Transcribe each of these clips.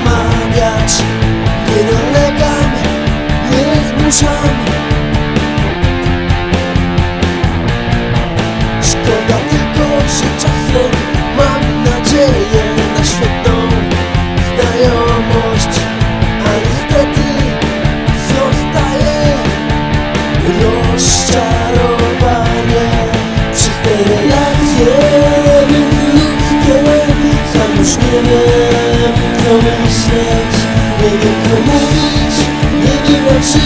wmawiać. Nie dolegam, nie zmuszam Szkoda tylko życia.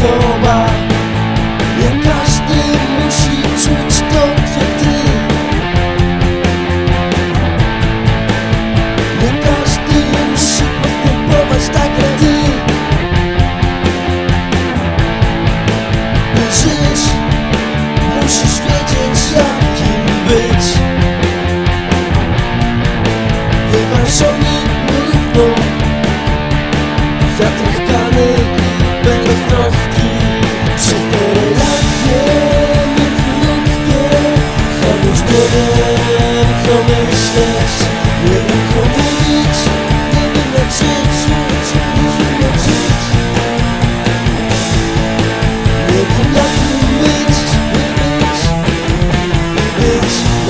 so bad.